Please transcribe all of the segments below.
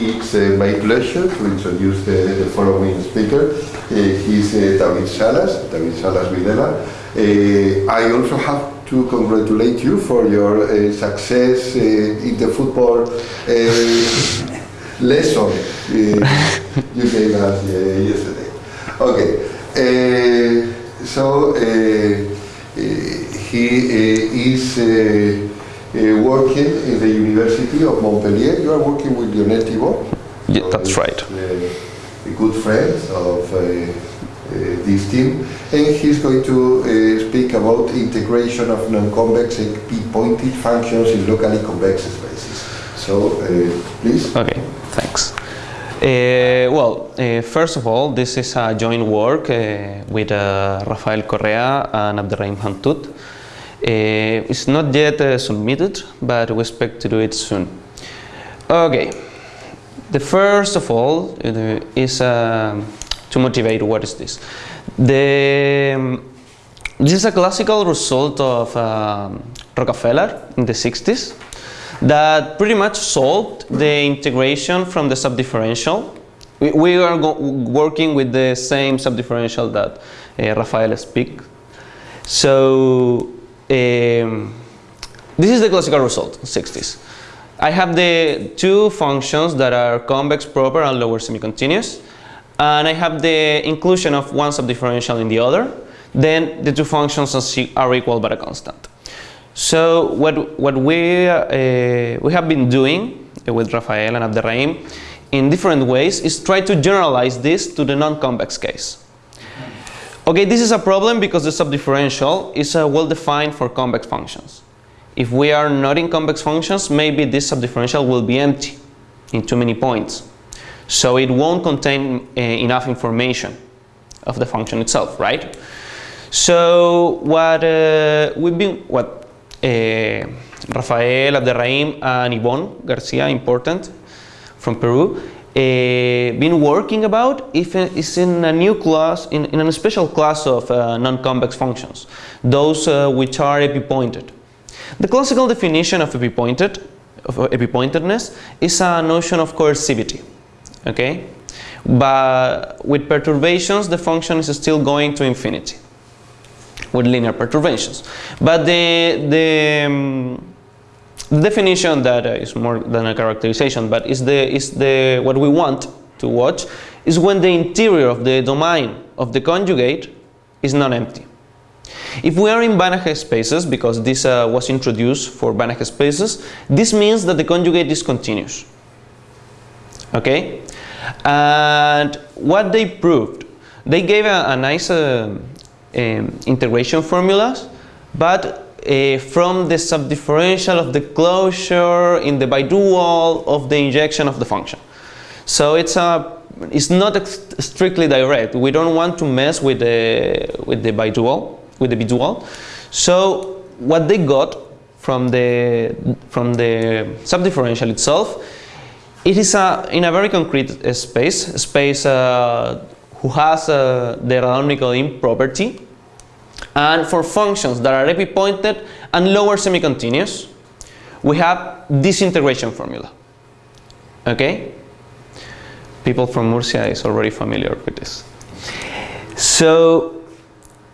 It's uh, my pleasure to introduce the, the following speaker. Uh, he's uh, David Salas, David Salas Videla. Uh, I also have to congratulate you for your uh, success uh, in the football uh, lesson you gave us uh, yesterday. Okay, uh, so uh, uh, he uh, is uh, uh, working in the University of Montpellier. You are working with Lionel Thibault. Yeah, that's right. Uh, a good friend of uh, uh, this team, and he's going to uh, speak about integration of non-convex and epi-pointed functions in locally convex spaces. So, uh, please. Okay, thanks. Uh, well, uh, first of all, this is a joint work uh, with uh, Rafael Correa and Abderrahim Hantoute. Uh, it's not yet uh, submitted, but we expect to do it soon. Okay, the first of all is to motivate what is this. The, um, this is a classical result of um, Rockafellar in the 60s that pretty much solved the integration from the subdifferential. We, we are working with the same subdifferential that uh, Rafael speak. So um, this is the classical result, 60s. I have the two functions that are convex proper and lower semi-continuous and I have the inclusion of one subdifferential in the other then the two functions are equal but a constant. So what, what we, uh, we have been doing with Rafael and Abderrahim in different ways is try to generalize this to the non-convex case. Okay, this is a problem because the subdifferential is uh, well defined for convex functions. If we are not in convex functions, maybe this subdifferential will be empty in too many points. So it won't contain uh, enough information of the function itself, right? So what uh, we've been, what uh, Rafael Abderrahim and Yboon Garcia, important, from Peru, uh, been working about if is in a new class, in, in a special class of uh, non-convex functions, those uh, which are epipointed. The classical definition of epipointed, of epipointedness, is a notion of coercivity, okay? But with perturbations, the function is still going to infinity with linear perturbations. But the, the um, definition that uh, is more than a characterization, but is the is the what we want to watch is when the interior of the domain of the conjugate is not empty. If we are in Banach spaces, because this uh, was introduced for Banach spaces, this means that the conjugate is continuous. Okay, and what they proved, they gave a, a nice uh, um, integration formulas, but uh, from the subdifferential of the closure in the bidual of the injection of the function. So it's a it's not strictly direct. We don't want to mess with the with the bidual with the bidual. So what they got from the from the subdifferential itself, it is a in a very concrete space, space uh, who has uh, the Radon-Nikodym property and for functions that are epipointed and lower semi-continuous, we have this integration formula. Okay? People from Murcia is already familiar with this. So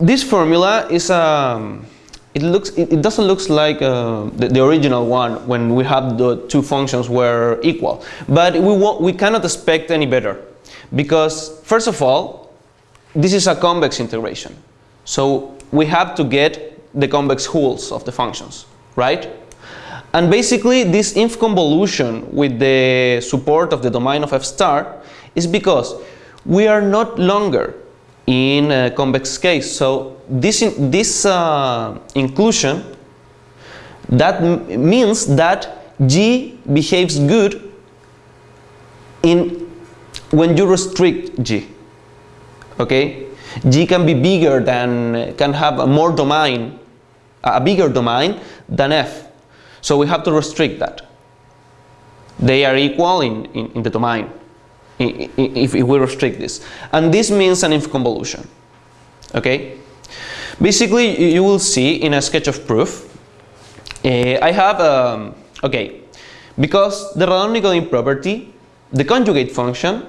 this formula is um, it looks it, it doesn't look like uh, the, the, original one when we have the two functions were equal, but we we cannot expect any better because first of all, this is a convex integration. So we have to get the convex hulls of the functions, right? And basically this inf convolution with the support of the domain of f star is because we are not longer in a convex case. So this, in, this uh, inclusion that means that G behaves good in when you restrict G. Okay? G can be bigger than, can have a more domain, a bigger domain than F. So we have to restrict that. They are equal in, in, in the domain, if, if we restrict this. And this means an inf convolution. Okay? Basically, you will see in a sketch of proof, uh, I have, um, okay, because the Radon-Nikodym property, the conjugate function,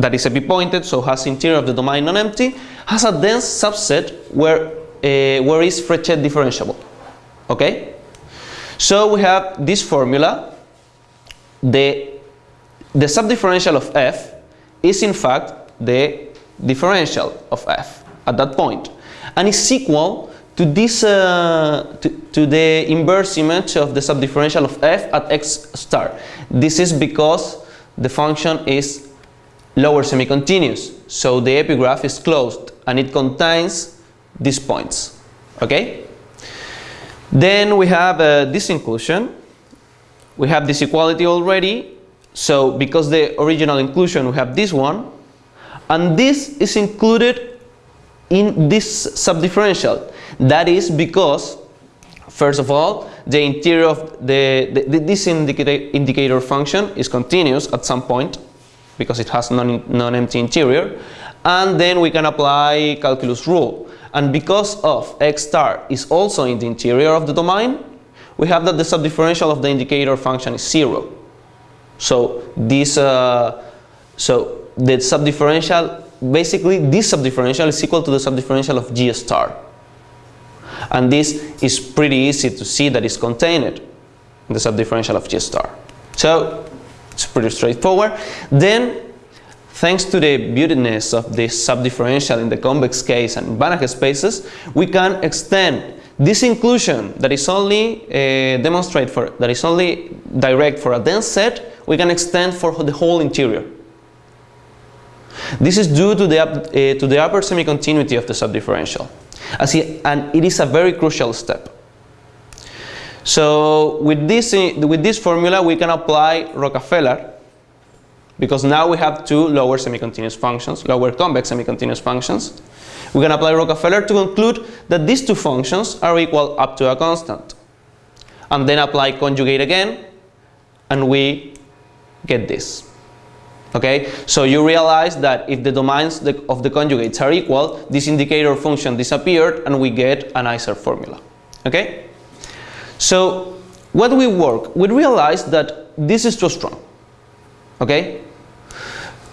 that is epipointed, so has interior of the domain non-empty, has a dense subset where, uh, where is Frechet differentiable. Okay? So we have this formula, the, the subdifferential of f is in fact the differential of f at that point and is equal to this uh, to, to the inverse image of the subdifferential of f at x star. This is because the function is lower semi-continuous, so the epigraph is closed and it contains these points. Okay? Then we have uh, this inclusion. We have this equality already. So because the original inclusion, we have this one. And this is included in this subdifferential. That is because, first of all, the interior of the, the, this indicator, indicator function is continuous at some point because it has non- non-empty interior. And then we can apply calculus rule. And because of x star is also in the interior of the domain, we have that the subdifferential of the indicator function is zero. So this, uh, so the subdifferential, basically this subdifferential is equal to the subdifferential of g star. And this is pretty easy to see that is contained in the subdifferential of g star. So it's pretty straightforward. Then, thanks to the beautiness of this subdifferential in the convex case and Banach spaces, we can extend this inclusion that is only uh, demonstrate for that is only direct for a dense set. We can extend for the whole interior. This is due to the, uh, to the upper semi-continuity of the subdifferential. As it, and it is a very crucial step. So with this, uh, with this formula we can apply Rockafellar because now we have two lower semi-continuous functions, lower convex semi-continuous functions. We can apply Rockafellar to conclude that these two functions are equal up to a constant. And then apply conjugate again and we get this. Okay, so you realize that if the domains of the conjugates are equal, this indicator function disappeared and we get an ICER formula. Okay, so what we work, we realize that this is too strong. Okay,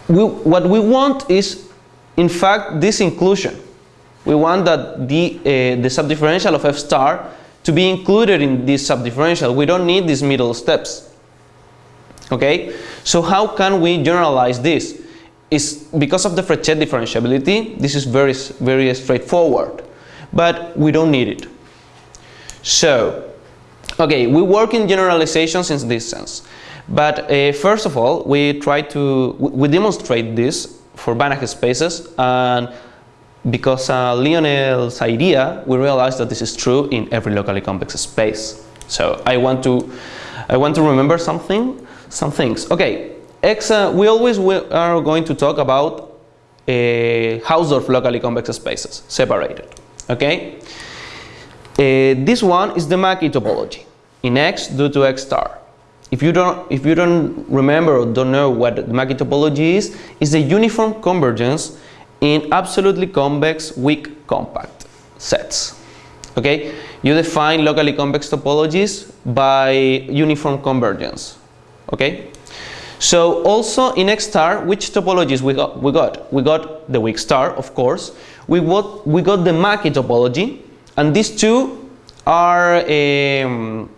we, what we want is, in fact, this inclusion. We want that the, uh, the subdifferential of f star to be included in this subdifferential. We don't need these middle steps. Okay, so how can we generalize this? Is because of the Frechet differentiability, this is very, very straightforward, but we don't need it. So, okay, we work in generalizations in this sense. But uh, first of all, we try to, we demonstrate this for Banach spaces and because uh, Lionel's idea, we realize that this is true in every locally convex space. So I want to, I want to remember something, some things. Okay, X, uh, we always are going to talk about uh, Hausdorff locally convex spaces, separated. Okay, uh, Uh, this one is the Mackey topology in X due to X star. If you don't, if you don't remember or don't know what the Mackey topology is, it's the uniform convergence in absolutely convex weak compact sets. Okay, you define locally convex topologies by uniform convergence. Okay, so also in X star, which topologies we got? We got we got the weak star, of course. We got we got the Mackey topology, and these two are um,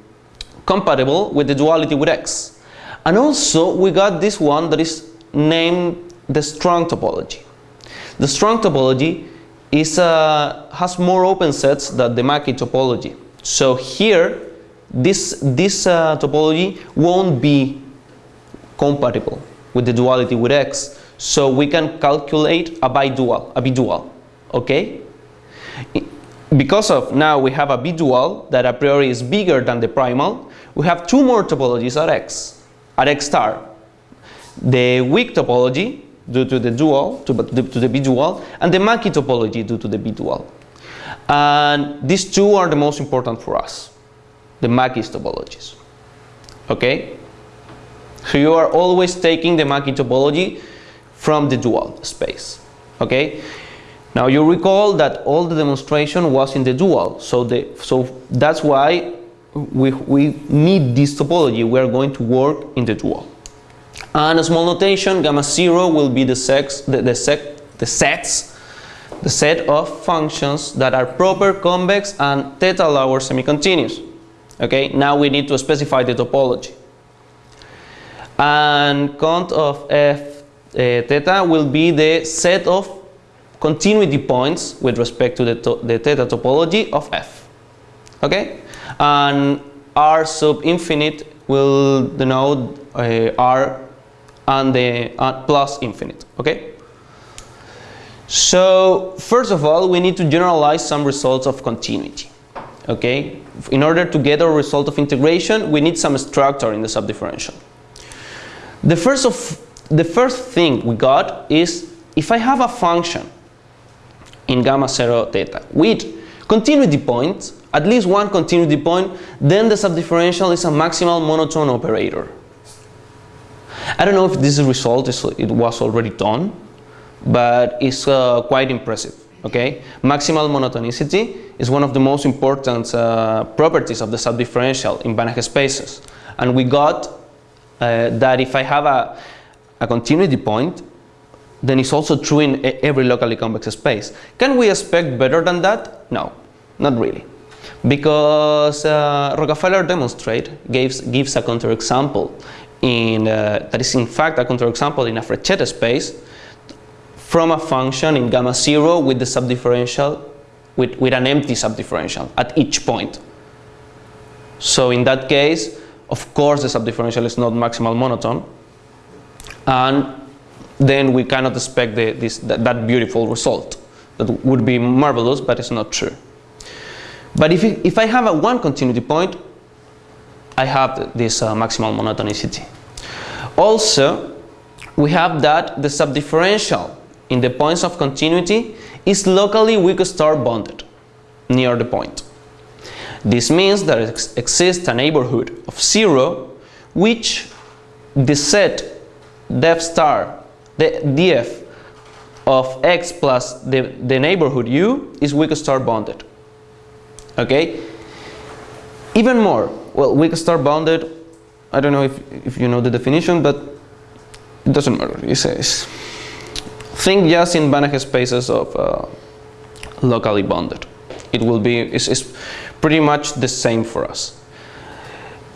compatible with the duality with X. And also we got this one that is named the strong topology. The strong topology is, uh, has more open sets than the Mackey topology. So here, this, this uh, topology won't be compatible with the duality with X. So we can calculate a bidual, a bidual, okay? Because of now we have a bidual that a priori is bigger than the primal, we have two more topologies at X, at X star. The weak topology due to the dual, to, to the bidual, and the Mackey topology due to the bidual. And these two are the most important for us, the Mackey's topologies. Okay? So you are always taking the Mackey topology from the dual space. Okay? Now you recall that all the demonstration was in the dual, so the so that's why we, we need this topology. We are going to work in the dual. And a small notation, gamma zero will be the sex the, the sec the sets the set of functions that are proper convex and theta lower semi-continuous. Okay, now we need to specify the topology. And count of f uh, theta will be the set of continuity points with respect to the, to the theta topology of f. Okay, and r sub infinite will denote uh, r and the uh, plus infinite. Okay. So first of all, we need to generalize some results of continuity. Okay, in order to get a result of integration, we need some structure in the subdifferential. The first of the first thing we got is if I have a function in gamma 0 theta with continuity points, at least one continuity point, then the subdifferential is a maximal monotone operator. I don't know if this result is, it was already done, but it's uh, quite impressive. Okay, maximal monotonicity is one of the most important uh, properties of the subdifferential in Banach spaces, and we got uh, that if I have a, a continuity point, then it's also true in every locally convex space. Can we expect better than that? No, not really. Because uh, Rockafellar demonstrate gives, gives a counterexample in uh, that is in fact a counterexample in a Frechet space from a function in gamma 0 with the subdifferential with, with an empty subdifferential at each point. So in that case, of course the subdifferential is not maximal monotone and then we cannot expect the, this, that, that, beautiful result. That would be marvelous, but it's not true. But if, if I have a one continuity point, I have this uh, maximal monotonicity. Also, we have that the subdifferential in the points of continuity is locally weak star bonded near the point. This means that ex exists a neighborhood of zero which the set def star, the df of x plus the, the neighborhood u is weak star bounded. Okay? Even more, well, weak star bounded, I don't know if, if you know the definition, but it doesn't matter. It says, think just in Banach spaces of uh, locally bounded. It will be, it's, it's pretty much the same for us.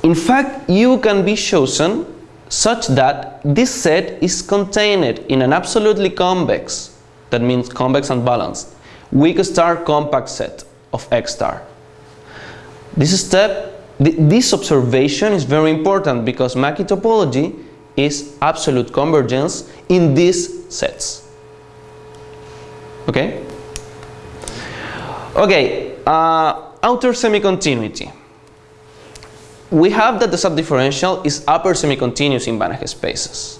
In fact, U can be chosen such that this set is contained in an absolutely convex, that means convex and balanced, weak star compact set of X star. This step, th this observation is very important because Mackey topology is absolute convergence in these sets. Okay? Okay, uh, outer semi-continuity. We have that the subdifferential is upper semi-continuous in Banach spaces.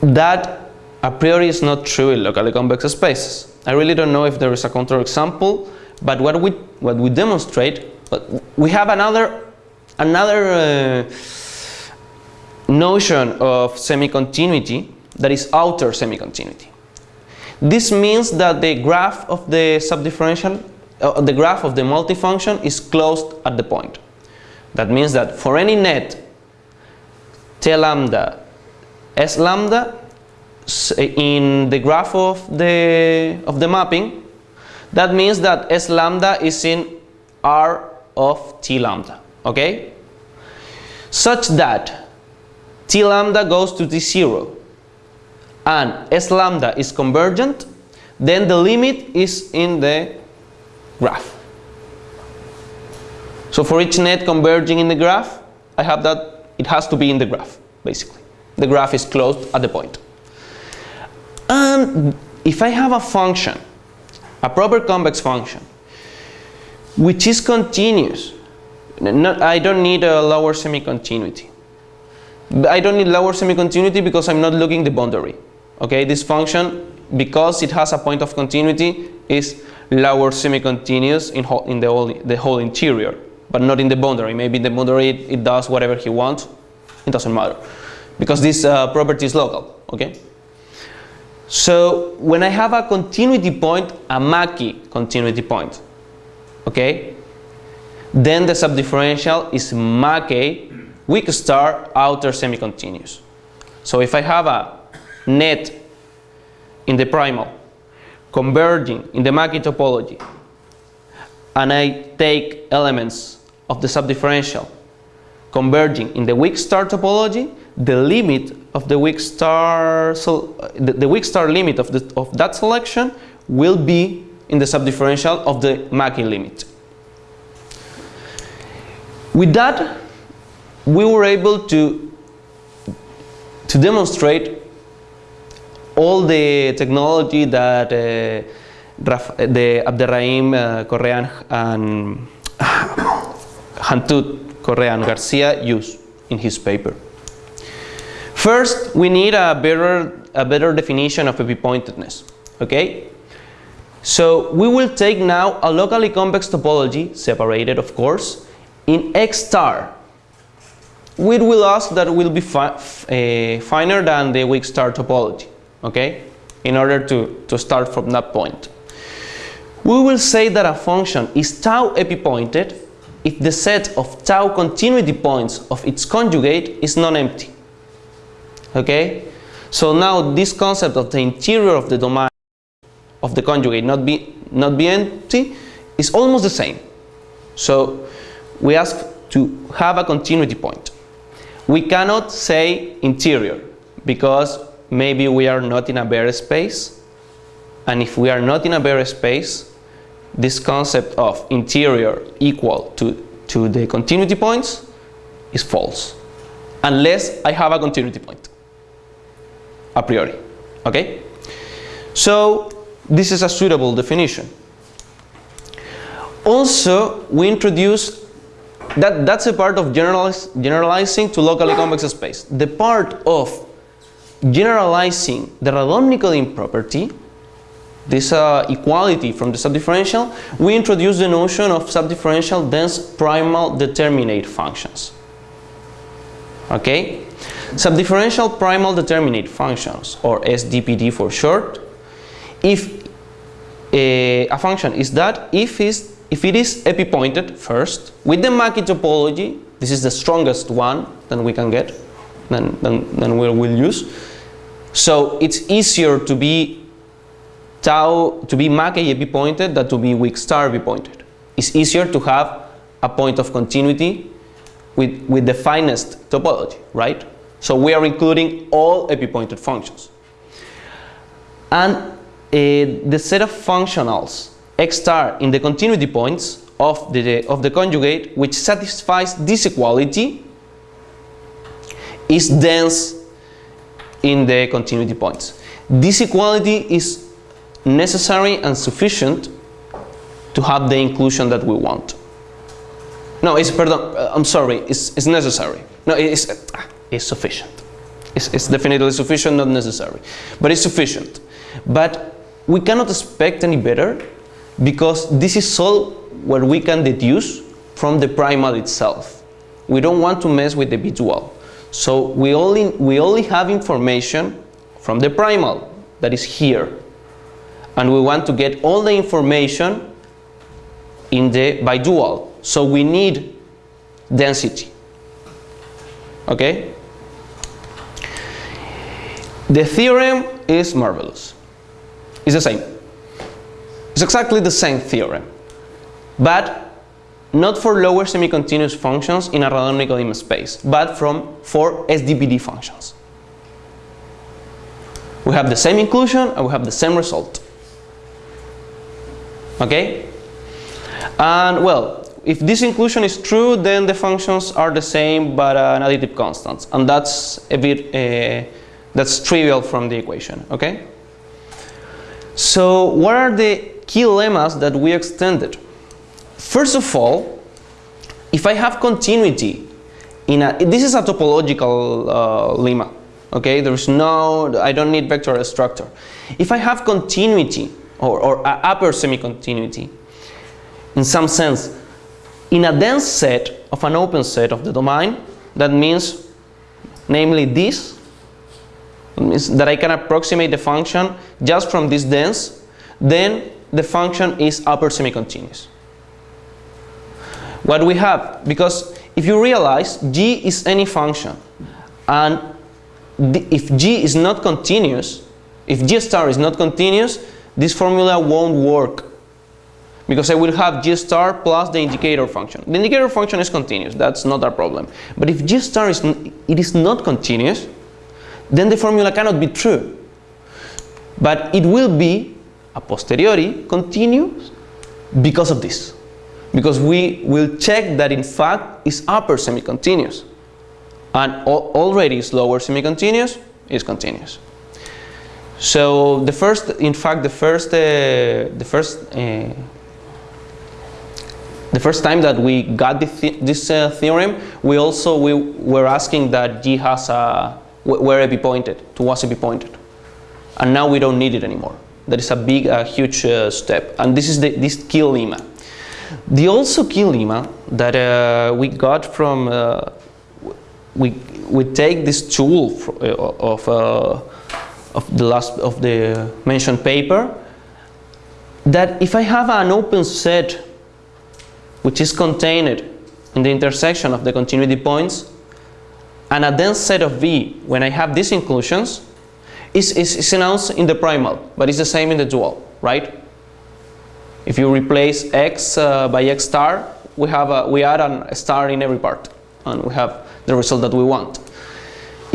That a priori is not true in locally convex spaces. I really don't know if there is a counterexample, but what we what we demonstrate, we have another another uh, notion of semi-continuity that is outer semi-continuity. This means that the graph of the subdifferential, uh, the graph of the multifunction is closed at the point. That means that for any net t lambda s lambda in the graph of the of the mapping, that means that s lambda is in R of t lambda. Okay, such that t lambda goes to t0 and S lambda is convergent, then the limit is in the graph. So for each net converging in the graph, I have that it has to be in the graph, basically. The graph is closed at the point. And if I have a function, a proper convex function, which is continuous, not, I don't need a lower semi-continuity. I don't need lower semi-continuity because I'm not looking the boundary. Okay, this function, because it has a point of continuity, is lower semi-continuous in, in the, whole, the whole interior, but not in the boundary. Maybe in the boundary it, it does whatever he wants, it doesn't matter. because this uh, property is local, okay? So when I have a continuity point, a Mackey continuity point, okay? Then the subdifferential is Mackey weak star outer semi-continuous. So if I have a net in the primal converging in the Mackey topology and I take elements of the subdifferential converging in the weak star topology, the limit of the weak star, so the, the weak star limit of, the, of that selection will be in the subdifferential of the Mackey limit. With that, we were able to, to demonstrate all the technology that uh, Raf the Abderrahim uh, Correa and Hantoute Correa Garcia use in his paper. First, we need a better, a better definition of epipointedness, okay? So we will take now a locally convex topology, separated of course, in X star. We will ask that will be fi uh, finer than the weak star topology, okay? In order to, to start from that point. We will say that a function is tau epipointed if the set of tau continuity points of its conjugate is non-empty. Okay? So now this concept of the interior of the domain of the conjugate not be, not be empty is almost the same. So we ask to have a continuity point. We cannot say interior because maybe we are not in a Baire space and if we are not in a Baire space this concept of interior equal to, to the continuity points is false unless I have a continuity point a priori okay? So this is a suitable definition. Also we introduce that that's a part of generalizing to locally convex space. The part of generalizing the Radon-Nikodym property this uh, equality from the subdifferential, we introduce the notion of subdifferential dense primal determinate functions. Okay? Subdifferential primal determinate functions, or SDPD for short, if a, a function is that if, is, if it is epipointed first, with the Mackey topology, this is the strongest one that we can get, than, than, than we will use. So it's easier to be tau to be Mackey epipointed than to be weak star epipointed. It's easier to have a point of continuity with, with the finest topology, right? So we are including all epipointed functions. And uh, the set of functionals x star in the continuity points of the, of the conjugate which satisfies this equality is dense in the continuity points. This equality is necessary and sufficient to have the inclusion that we want. No, it's, pardon, uh, I'm sorry, it's, it's necessary. No, it's, uh, it's sufficient. It's, it's definitely sufficient, not necessary. But it's sufficient. But we cannot expect any better because this is all what we can deduce from the primal itself. We don't want to mess with the bidual. So we only, we only have information from the primal that is here and we want to get all the information in the bidual. So we need density. Okay? The theorem is marvelous. It's the same. It's exactly the same theorem, but not for lower semi-continuous functions in a Radon-Nikodym space, but from for SDPD functions. We have the same inclusion and we have the same result okay? And well if this inclusion is true then the functions are the same but an additive constant. And that's a bit uh, that's trivial from the equation okay? So what are the key lemmas that we extended? First of all if I have continuity in a this is a topological uh, lemma okay? There's no I don't need vector structure. If I have continuity or, or upper semi-continuity in some sense in a dense set of an open set of the domain that means namely this, means that I can approximate the function just from this dense, then the function is upper semi-continuous. What we have, because if you realize g is any function, and if g is not continuous, if g star is not continuous, this formula won't work because I will have g star plus the indicator function. The indicator function is continuous, that's not a problem. But if g star is, it is not continuous, then the formula cannot be true. But it will be, a posteriori, continuous because of this. Because we will check that in fact is upper semi-continuous. And already is lower semi-continuous, is continuous. So the first, in fact, the first, uh, the first, uh, the first time that we got the this uh, theorem, we also we were asking that G has a where it be pointed, to was it be pointed, and now we don't need it anymore. That is a big, a huge uh, step, and this is the this key lemma. The also key lemma that uh, we got from uh, we we take this tool of of the last of the mentioned paper that if I have an open set which is contained in the intersection of the continuity points and a dense set of V when I have these inclusions is, is, is announced in the primal but it's the same in the dual right? If you replace x uh, by x star we have a, we add a star in every part and we have the result that we want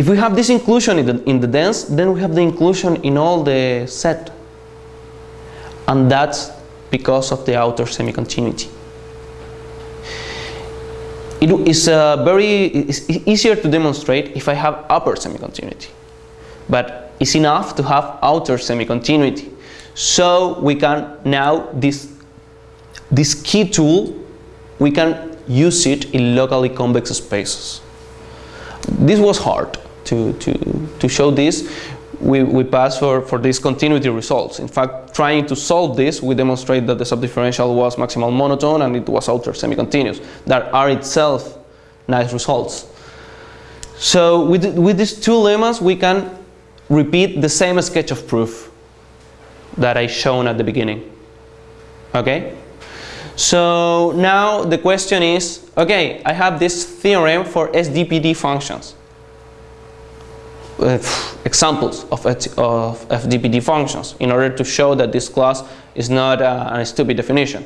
if we have this inclusion in the, in the dense, then we have the inclusion in all the set. And that's because of the outer semi-continuity. It is uh, very it's easier to demonstrate if I have upper semi-continuity. But it's enough to have outer semi-continuity. So we can now, this, this key tool, we can use it in locally convex spaces. This was hard to, to, to show this, we, we pass for, for these continuity results. In fact, trying to solve this, we demonstrate that the subdifferential was maximal monotone and it was outer semi-continuous. That are itself nice results. So with, with these two lemmas, we can repeat the same sketch of proof that I shown at the beginning. Okay? So now the question is, okay, I have this theorem for SDPD functions Uh, examples of, of SDPD functions in order to show that this class is not a, a stupid definition,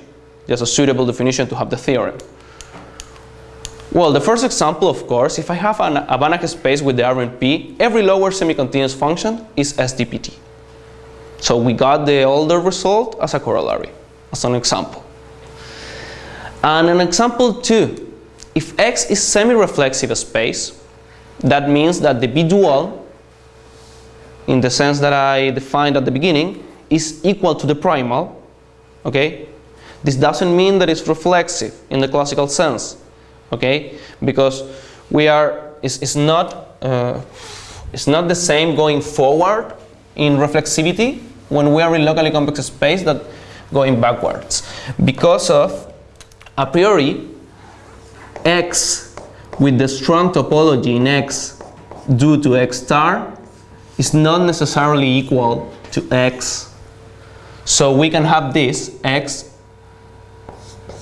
just a suitable definition to have the theorem. Well, the first example, of course, if I have an, a Banach space with the RNP, every lower semi-continuous function is SDPD. So we got the older result as a corollary, as an example. And an example two, if X is semi-reflexive space, that means that the bidual in the sense that I defined at the beginning, is equal to the primal, okay? This doesn't mean that it's reflexive in the classical sense, okay? Because we are, it's, it's not, uh, it's not the same going forward in reflexivity when we are in locally convex space that going backwards. Because of, a priori, x with the strong topology in x due to x star is not necessarily equal to x. So we can have this x,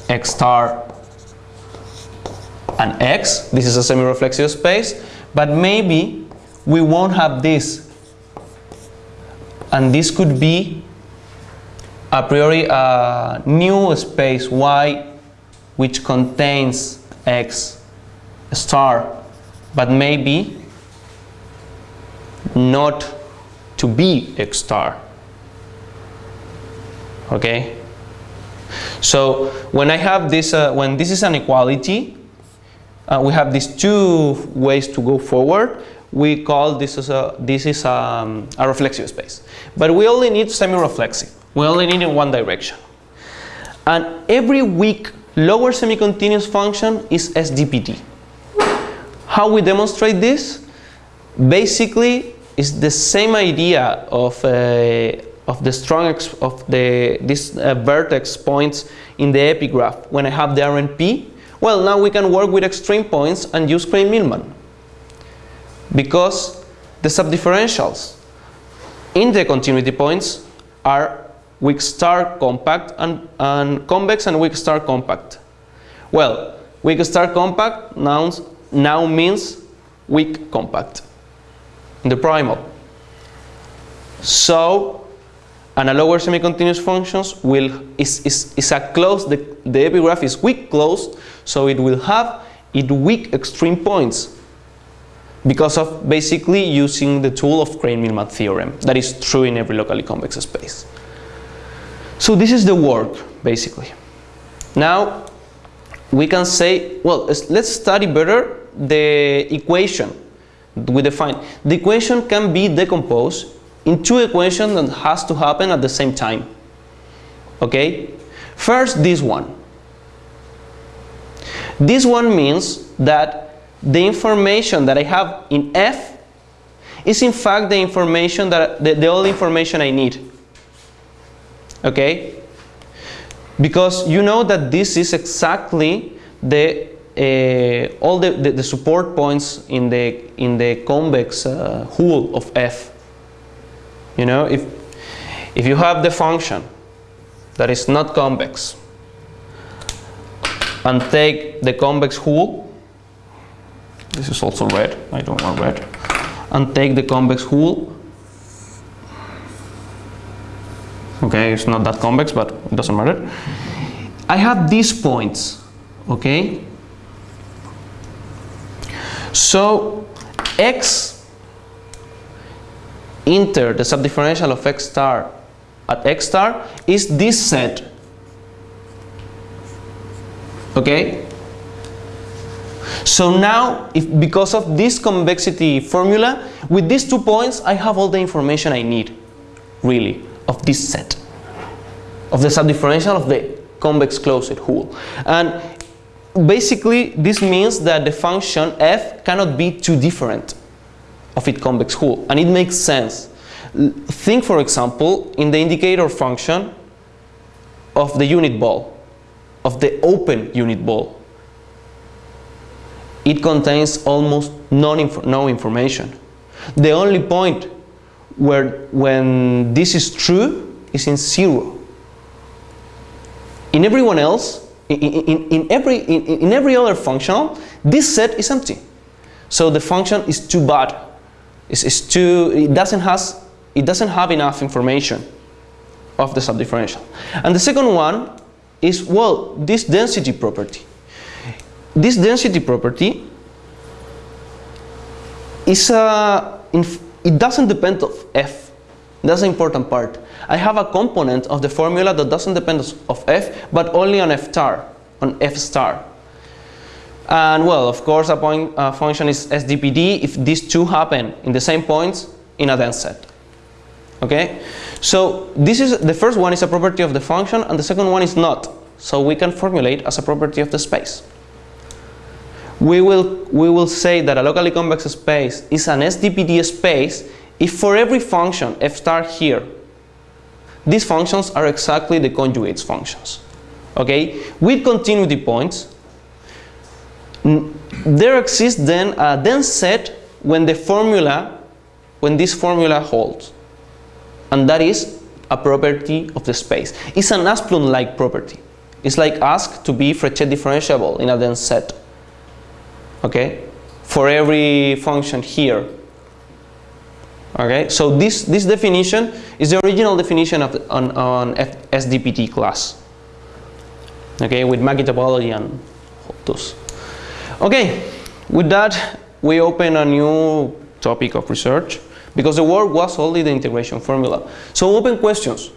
x star, and x. This is a semi-reflexive space. But maybe we won't have this. And this could be a priori a new space y which contains x star. But maybe not to be X star. Okay? So when I have this, uh, when this is an equality, uh, we have these two ways to go forward. We call this as a, this is um, a reflexive space. But we only need semi-reflexive. We only need in one direction. And every weak lower semi-continuous function is SDPD. How we demonstrate this? Basically, is the same idea of uh, of the strong of the this uh, vertex points in the epigraph when I have the RNP. Well, now we can work with extreme points and use Krein-Milman. because the subdifferentials in the continuity points are weak star compact and, and convex and weak star compact. Well, weak star compact nouns, now means weak compact the primal. So, and a lower semi-continuous functions will is, is, is a closed the, the epigraph is weak closed so it will have it weak extreme points because of basically using the tool of Krein-Milman theorem that is true in every locally convex space. So this is the work basically. Now we can say well let's study better the equation we define. The equation can be decomposed in two equations that has to happen at the same time. Okay? First, this one. This one means that the information that I have in F is in fact the information that the, the only information I need. Okay? Because you know that this is exactly the uh, all the, the, the, support points in the in the convex uh, hull of F. You know, if if you have the function that is not convex and take the convex hull, this is also red, I don't want red, and take the convex hull, okay, it's not that convex, but it doesn't matter. I have these points, okay? So x inter the subdifferential of x star at x star is this set. Okay? So now, if because of this convexity formula, with these two points, I have all the information I need, really, of this set, of the subdifferential of the convex closed hull. And basically this means that the function f cannot be too different of its convex hull and it makes sense. Think for example in the indicator function of the unit ball of the open unit ball. It contains almost inf no information. The only point where when this is true is in zero. In everyone else in, in, in, every, in, in every other functional, this set is empty. So the function is too bad. It's, it's too, it doesn't, has, it doesn't have enough information of the subdifferential. And the second one is, well, this density property. This density property is uh, a, it doesn't depend of f. That's the important part. I have a component of the formula that doesn't depend of f, but only on f star, on f star. And well, of course, a point uh, function is SDPD if these two happen in the same points in a dense set. Okay? So this is the first one is a property of the function and the second one is not. So we can formulate as a property of the space. We will, we will say that a locally convex space is an SDPD space if for every function f star here these functions are exactly the conjugates functions. Okay? With continuity points, there exists then a dense set when the formula, when this formula holds. And that is a property of the space. It's an Asplund-like property. It's like ask to be Frechet differentiable in a dense set. Okay? For every function here, Okay, so this, this definition is the original definition of on, on F SDPD class. Okay, with Mackey topology and those. Okay, with that we open a new topic of research because the work was only the integration formula. So open questions.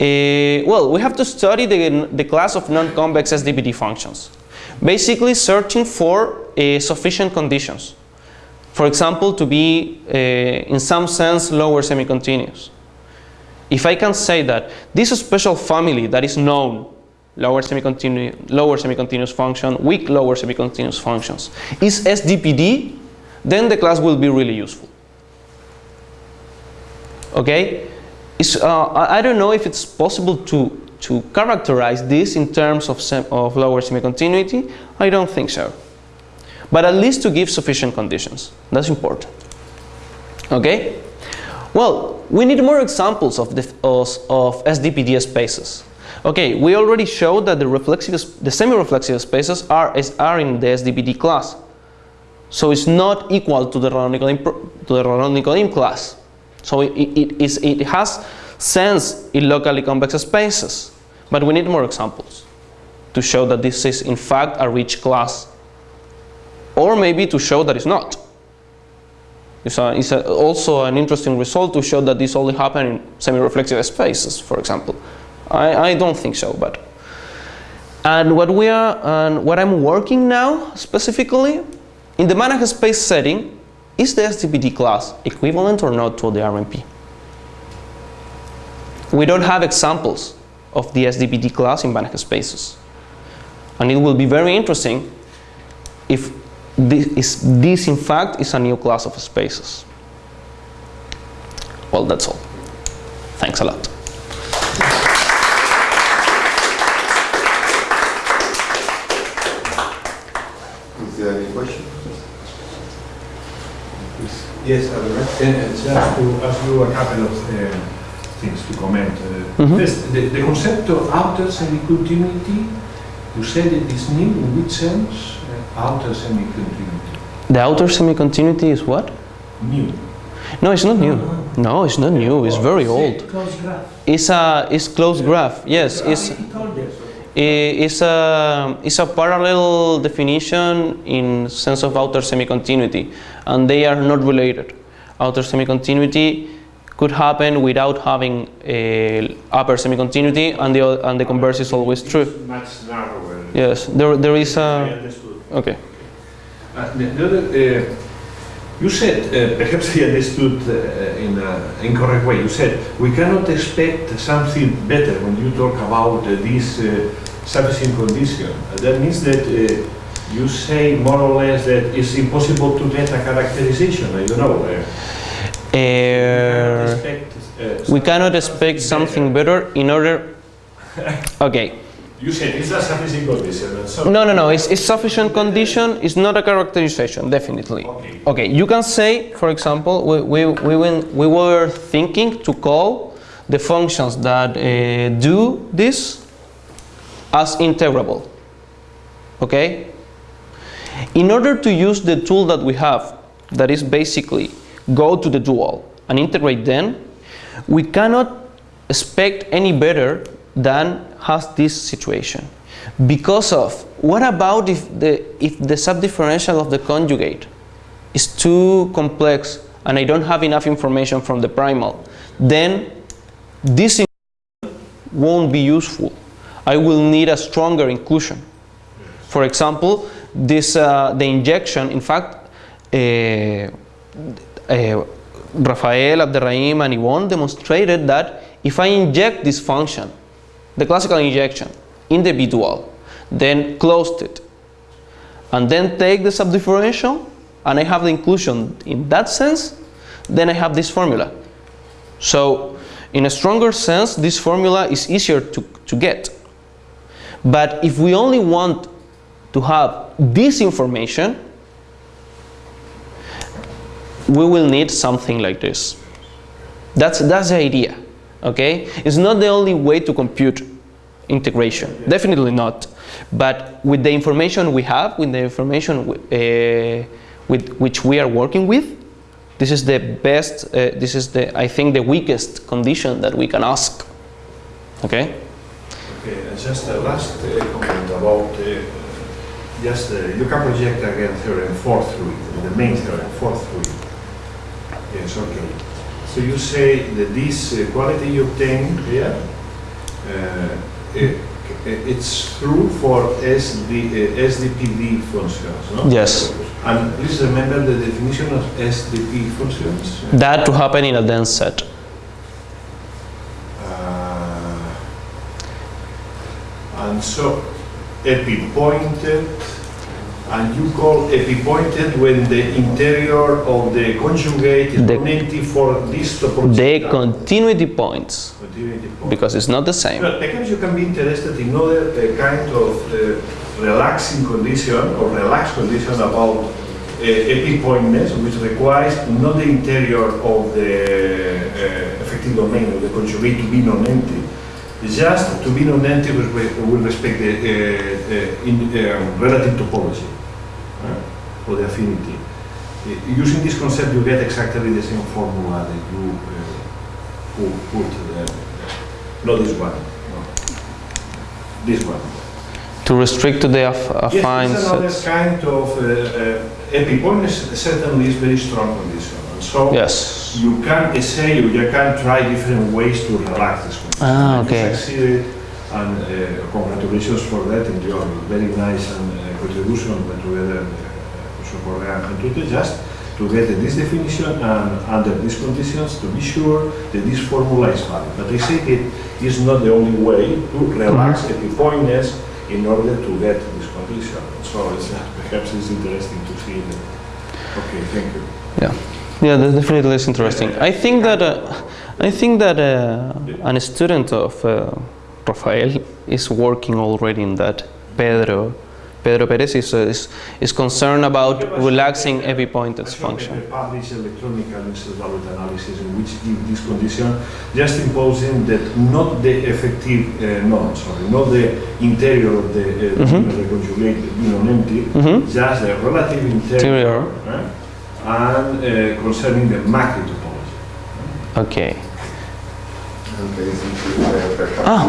Uh, well, we have to study the, the class of non-convex SDPD functions. Basically searching for uh, sufficient conditions for example, to be, uh, in some sense, lower semi-continuous. If I can say that this special family that is known, lower semi-continuous lower semi-continuous function, weak lower semi-continuous functions, is SDPD, then the class will be really useful. Okay? Uh, I don't know if it's possible to, to characterize this in terms of, of lower semi-continuity. I don't think so. But at least to give sufficient conditions. That's important. Okay? Well, we need more examples of, the, of, SDPD spaces. Okay, we already showed that the reflexive, the semi-reflexive spaces are, are in the SDPD class. So it's not equal to the Radon-Nikodym to the class. So it, it, is, it has sense in locally convex spaces, but we need more examples to show that this is in fact a rich class, or maybe to show that it's not. It's, a, it's a, also an interesting result to show that this only happens in semi-reflexive spaces, for example. I, I don't think so, but. And what we are, and what I'm working now specifically, in the Banach space setting, is the SDPD class equivalent or not to the RNP? We don't have examples of the SDPD class in Banach spaces. And it will be very interesting if this, is, this in fact is a new class of spaces. Well, that's all. Thanks a lot. Is there any question? Yes, I would like just to ask you a couple of uh, things to comment. Uh, Mhm. First, the, the concept of outer semi-continuity, you said it is new, in which sense? Outer semi-continuity. The outer semi-continuity is what? New. No, it's not new. Uh-huh. No, it's not new. It's oh, very old. It's a it's closed graph. Yes, it's He told us. i- it's a it's a parallel definition in sense of outer semi-continuity, and they are not related. Outer semi-continuity could happen without having a upper semi-continuity, and the and the converse is always true. Much narrower. Yes, there there is I a understood. Okay. Uh, the, the other, uh, you said, uh, perhaps I understood uh, in an incorrect way, you said we cannot expect something better when you talk about uh, this uh, sufficient condition. Uh, that means that uh, you say more or less that it's impossible to get a characterization, I don't know. Uh, uh, we cannot expect something better in order. Okay. You said it's a sufficient condition. so No, no, no. It's, it's sufficient condition. It's not a characterization, definitely. Okay. Okay. You can say, for example, we, we, we, went, we were thinking to call the functions that uh, do this as integrable. Okay? In order to use the tool that we have, that is basically go to the dual and integrate them, we cannot expect any better than has this situation. Because of, what about if the, if the subdifferential of the conjugate is too complex and I don't have enough information from the primal, then this won't be useful. I will need a stronger inclusion. For example, this, uh, the injection, in fact, uh, uh, Rafael, Abderrahim, and Yboon demonstrated that if I inject this function, the classical injection, in the bidual, then closed it, and then take the subdifferential, and I have the inclusion in that sense, then I have this formula. So, in a stronger sense, this formula is easier to, to get. But if we only want to have this information, we will need something like this. That's, that's the idea, okay? It's not the only way to compute integration, definitely not. But with the information we have, with the information uh, with which we are working with, this is the best, uh, this is the, I think, the weakest condition that we can ask, okay? Okay, and just a last uh, comment about, uh, just, uh, you can project again theorem 4 through it, the main theorem 4 through it. Yes, okay. So you say that this uh, quality you obtain here, uh, it, it's true for SD, uh, SDPD functions, no? Yes. And please remember the definition of SDP functions. That to happen in a dense set. Uh, and so epi pointed and you call epipointed when the interior of the conjugate is The- non-empty for this topology. The continuity points, Continuity point. because it's not the same. Well, perhaps you can be interested in other uh, kind of uh, relaxing condition or relaxed condition about uh, epipointness, which requires not the interior of the uh, effective domain of the conjugate to be non-empty, just to be non-empty with, with respect the uh, uh, in, um, relative topology uh, or the affinity. Uh, using this concept, you get exactly the same formula that you uh, pu- put there. Not this one. No. This one. To restrict to the aff- affine yes, it's another kind of uh, uh, certainly is very strong condition. And so Yes. you can essay, you can try different ways to relax this condition. Ah, okay. You succeeded, and uh, congratulations for that and your very nice and, uh, contribution together, uh, Professor Correa and Tute, just to get this definition and under these conditions to be sure that this formula is valid. But I say it is not the only way to relax Mm-hmm. epipointness in order to get this condition. So it's, uh, perhaps it's interesting to see that. Okay, thank you. Yeah, yeah, that definitely is interesting. I think that uh, I think that uh, an student of uh, Rafael is working already in that. Pedro, Pedro Perez is, uh, is, is concerned about relaxing epipointed I showed function. the published electronic value analysis in which give this condition, just imposing that not the effective, uh, no, sorry, not the interior of the uh, Mhm. the conjugate non-empty, Mhm. just the relative interior, Interior. and uh, concerning the Mackey topology. Okay. Okay, thank you. Perhaps Ah,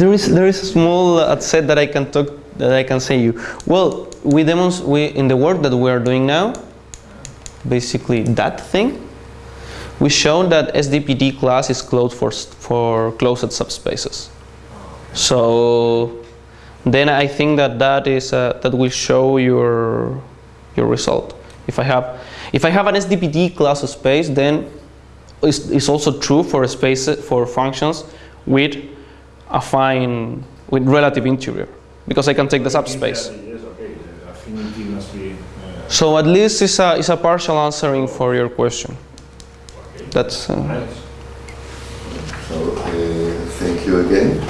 there is there is a small uh, set that I can talk that I can say you. Well, we demonst we in the work that we are doing now, basically that thing. We shown that SDPD class is closed for for closed subspaces. So then I think that that is uh, that will show your your result. If I have if I have an SDPD class of space, then it's, it's also true for a space for functions with affine with relative interior because I can take the subspace. Yes, okay, the affinity must be. uh, So at least it's a, it's a partial answering for your question. That's uh, So, uh, thank you again.